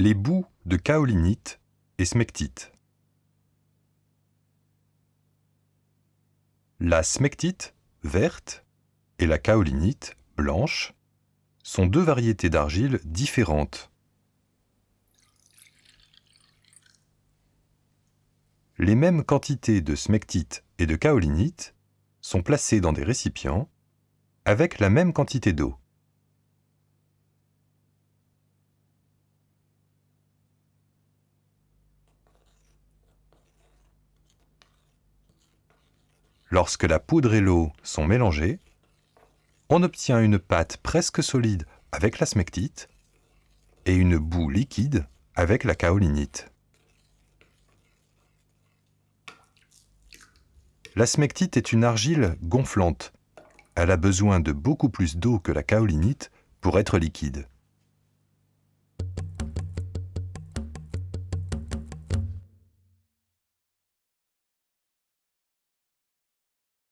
Les boues de kaolinite et smectite. La smectite, verte, et la kaolinite, blanche, sont deux variétés d'argile différentes. Les mêmes quantités de smectite et de kaolinite sont placées dans des récipients avec la même quantité d'eau. Lorsque la poudre et l'eau sont mélangées, on obtient une pâte presque solide avec la smectite et une boue liquide avec la kaolinite. La smectite est une argile gonflante. Elle a besoin de beaucoup plus d'eau que la kaolinite pour être liquide.